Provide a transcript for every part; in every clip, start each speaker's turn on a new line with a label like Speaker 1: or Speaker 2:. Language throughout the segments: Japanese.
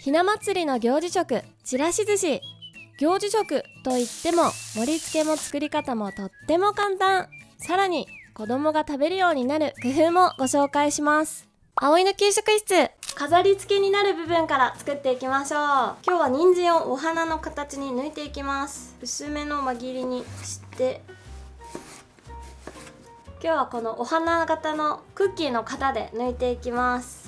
Speaker 1: ひな祭りの行事食ちらし寿司。行事食といっても盛り付けも作り方もとっても簡単。さらに子供が食べるようになる工夫もご紹介します。葵の給食室飾り付けになる部分から作っていきましょう。今日は人参をお花の形に抜いていきます。薄めの輪切りにして今日はこのお花型のクッキーの型で抜いていきます。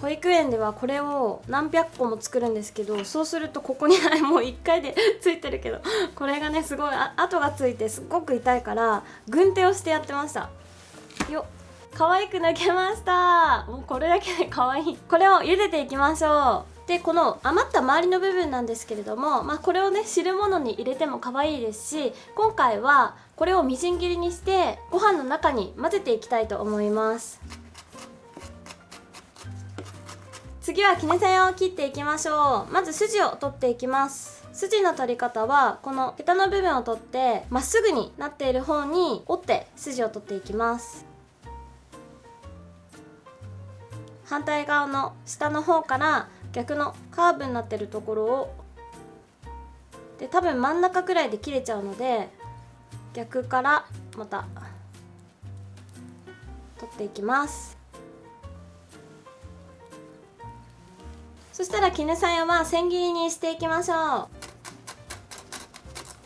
Speaker 1: 保育園ではこれを何百個も作るんですけどそうするとここにもう1回で ついてるけどこれがねすごい跡がついてすっごく痛いから軍手をしてやってました。よっ。可愛く抜けました。もうこれだけで 可愛い。これを茹でていきましょう。でこの余った周りの部分なんですけれども、まあ、これをね汁物に入れても可愛いですし今回はこれをみじん切りにしてご飯の中に混ぜていきたいと思います。次は絹さやを切っていきましょう。まず筋を取っていきます。筋の取り方はこのヘタの部分を取ってまっすぐになっている方に折って筋を取っていきます。反対側の下の方から逆のカーブになってるところを。で多分真ん中くらいで切れちゃうので逆からまた取っていきます。そしたら絹さやは千切りにしていきましょ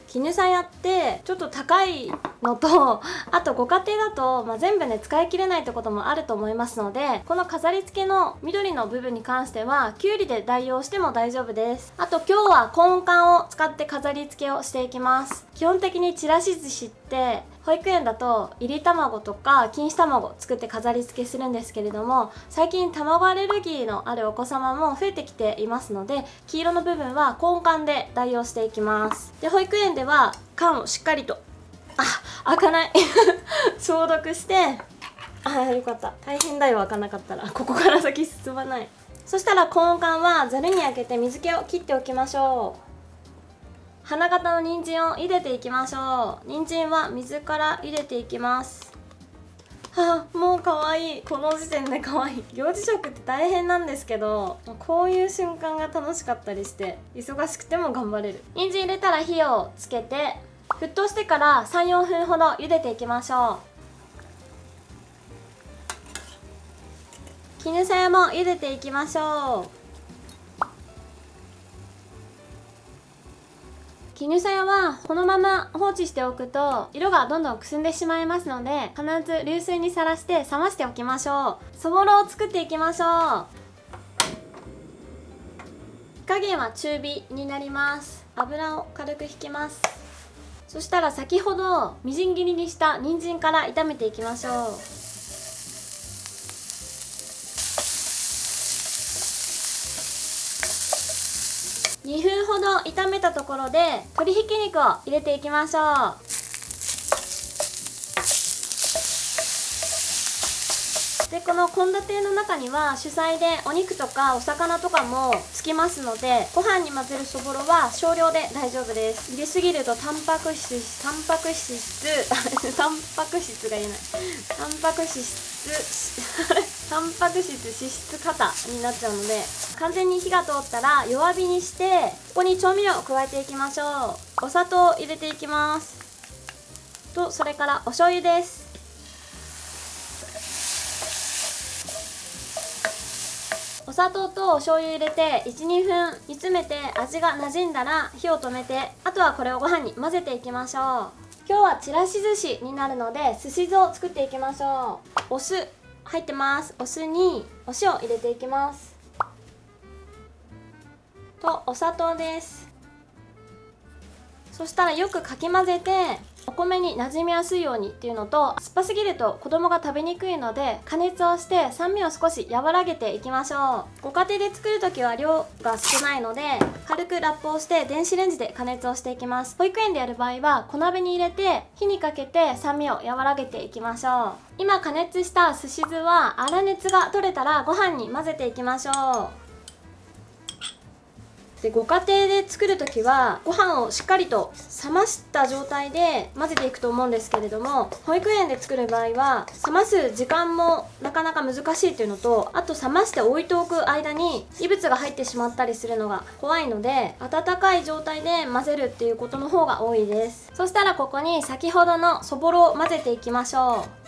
Speaker 1: う。絹さやってちょっと高いのとあとご家庭だと、まあ、全部ね使い切れないってこともあると思いますのでこの飾り付けの緑の部分に関してはきゅうりで代用しても大丈夫です。あと今日はコーン缶を使って飾り付けをしていきます。基本的にちらし寿司って保育園だといり卵とか錦糸卵作って飾り付けするんですけれども最近卵アレルギーのあるお子様も増えてきていますので黄色の部分はコーン缶で代用していきます。で保育園では缶をしっかりと開かない。消毒して。あよかった。大変だよ開かなかったら。ここから先進まない。そしたらコーン缶はざるにあけて水気を切っておきましょう。花形の人参を茹でていきましょう。人参は水から茹でていきます。はあもう可愛い。この時点で可愛い。行事食って大変なんですけどこういう瞬間が楽しかったりして忙しくても頑張れる。人参入れたら火をつけて沸騰してから34分ほど茹でていきましょう。絹さやも茹でていきましょう。絹さやはこのまま放置しておくと色がどんどんくすんでしまいますので必ず流水にさらして冷ましておきましょう。そぼろを作っていきましょう。火加減は中火になります。油を軽く引きます。そしたら先ほどみじん切りにした人参から炒めていきましょう。2分ほど炒めたところで鶏ひき肉を入れていきましょう。でこの献立の中には主菜でお肉とかお魚とかもつきますのでご飯に混ぜるそぼろは少量で大丈夫です。入れすぎるとタンパク質タンパク質 タンパク質が言えない。タンパク質 タンパク質脂質過多になっちゃうので完全に火が通ったら弱火にしてここに調味料を加えていきましょう。お砂糖を入れていきます。とそれからお醤油です。お砂糖とお醤油入れて12分煮詰めて味が馴染んだら火を止めてあとはこれをご飯に混ぜていきましょう。今日はちらし寿司になるので寿司酢を作っていきましょう。お酢入ってます。お酢にお塩入れていきます。とお砂糖です。そしたらよくかき混ぜてお米に馴染みやすいようにっていうのと酸っぱすぎると子供が食べにくいので加熱をして酸味を少し和らげていきましょう。ご家庭で作る時は量が少ないので軽くラップをして電子レンジで加熱をしていきます。保育園でやる場合は小鍋に入れて火にかけて酸味を和らげていきましょう。今加熱したすし酢は粗熱が取れたらご飯に混ぜていきましょう。でご家庭で作る時はご飯をしっかりと冷ました状態で混ぜていくと思うんですけれども保育園で作る場合は冷ます時間もなかなか難しいっていうのとあと冷まして置いておく間に異物が入ってしまったりするのが怖いので温かい状態で混ぜるっていうことの方が多いです。そしたらここに先ほどのそぼろを混ぜていきましょう。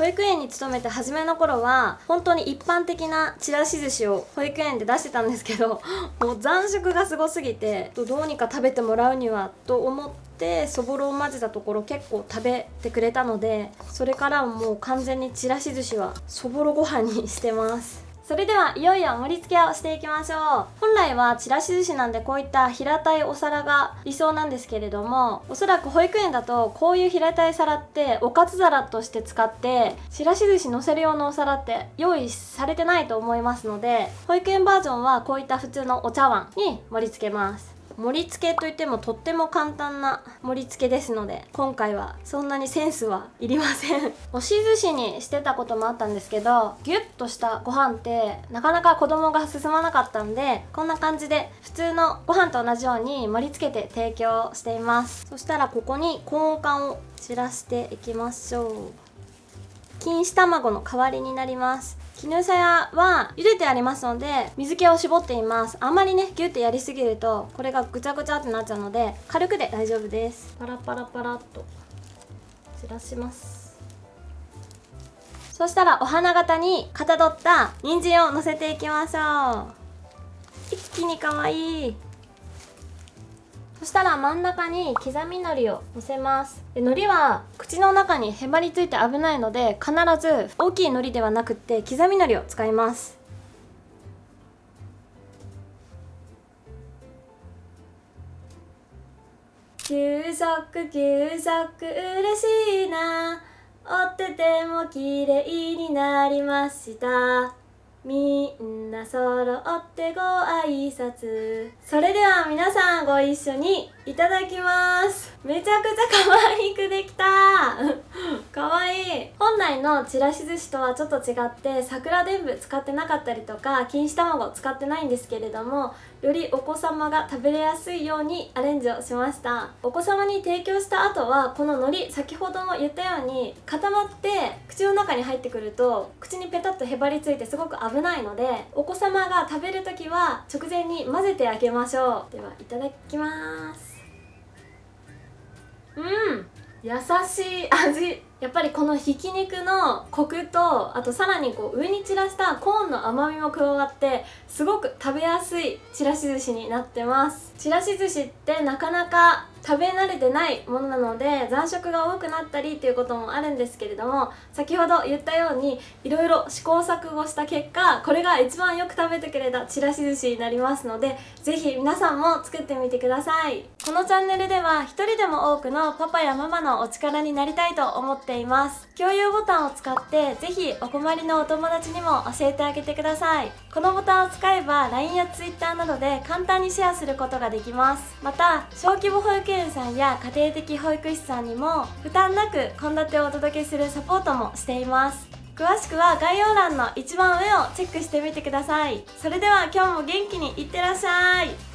Speaker 1: 保育園に勤めて初めの頃は本当に一般的なちらし寿司を保育園で出してたんですけど もう残食がすごすぎてどうにか食べてもらうにはと思ってそぼろを混ぜたところ結構食べてくれたのでそれからもう完全にちらし寿司はそぼろご飯にしてます。それではいよいよ盛り付けをしていきましょう。本来はちらし寿司なんでこういった平たいお皿が理想なんですけれどもおそらく保育園だとこういう平たい皿っておかず皿として使ってちらし寿司のせる用のお皿って用意されてないと思いますので保育園バージョンはこういった普通のお茶碗に盛り付けます。盛り付けといってもとっても簡単な盛り付けですので今回はそんなにセンスはいりません。押し寿司にしてたこともあったんですけどギュッとしたご飯ってなかなか子供が進まなかったんでこんな感じで普通のご飯と同じように盛り付けて提供しています。そしたらここにコーン缶を散らしていきましょう。錦糸卵の代わりになります。絹さやは茹でてありますので水気を絞っています。あんまりねギュッてやりすぎるとこれがぐちゃぐちゃってなっちゃうので軽くで大丈夫です。パラパラパラっと散らします。そしたらお花形にかたどった人参をのせていきましょう。一気に可愛いそしたら真ん中に刻み海苔をのせます。で海苔は口の中にへばりついて危ないので必ず大きい海苔ではなくて刻み海苔を使います。給食給食嬉しいな。折ってても綺麗になりました。みんな揃ってご挨拶。それでは皆さんご一緒にいただきます。めちゃくちゃ可愛くできた。可愛い。本来のちらし寿司とはちょっと違って桜でんぶ使ってなかったりとか錦糸卵使ってないんですけれどもよりお子様が食べれやすいようにアレンジをしました。お子様に提供した後はこの海苔先ほども言ったように固まって口の中に入ってくると口にペタッとへばりついてすごく危ないのでお子様が食べる時は直前に混ぜてあげましょう。ではいただきます。うん優しい味。やっぱりこのひき肉のコクとあとさらにこう上に散らしたコーンの甘みも加わってすごく食べやすいちらし寿司になってます。ちらし寿司ってなかなか食べ慣れてないものなので残食が多くなったりっていうこともあるんですけれども先ほど言ったようにいろいろ試行錯誤した結果これが一番よく食べてくれたちらし寿司になりますので是非皆さんも作ってみてください。このチャンネルでは一人でも多くのパパやママのお力になりたいと思っています。共有ボタンを使って是非お困りのお友達にも教えてあげてください。このボタンを使えば LINE や Twitter などで簡単にシェアすることができます。また小規模保育園さんや家庭的保育士さんにも負担なく献立をお届けするサポートもしています。詳しくは概要欄の一番上をチェックしてみてください。それでは今日も元気にいってらっしゃい。